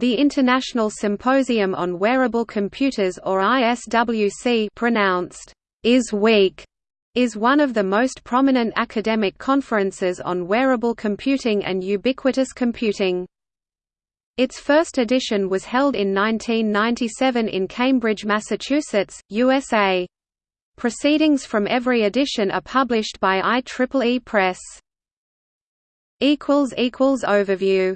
The International Symposium on Wearable Computers or ISWC pronounced is weak), is one of the most prominent academic conferences on wearable computing and ubiquitous computing. Its first edition was held in 1997 in Cambridge, Massachusetts, USA. Proceedings from every edition are published by IEEE Press. Overview